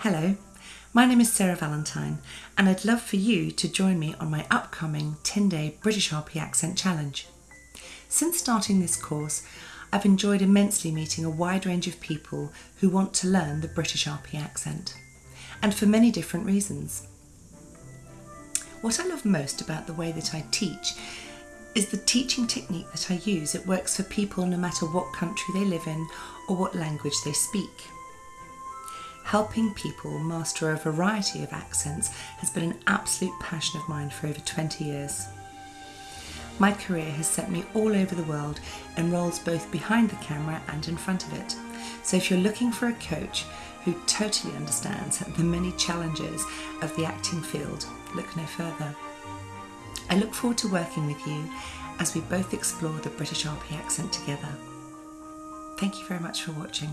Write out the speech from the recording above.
Hello, my name is Sarah Valentine, and I'd love for you to join me on my upcoming 10 day British RP Accent Challenge. Since starting this course, I've enjoyed immensely meeting a wide range of people who want to learn the British RP accent, and for many different reasons. What I love most about the way that I teach is the teaching technique that I use. It works for people no matter what country they live in or what language they speak. Helping people master a variety of accents has been an absolute passion of mine for over 20 years. My career has sent me all over the world in roles both behind the camera and in front of it. So if you're looking for a coach who totally understands the many challenges of the acting field, look no further. I look forward to working with you as we both explore the British RP accent together. Thank you very much for watching.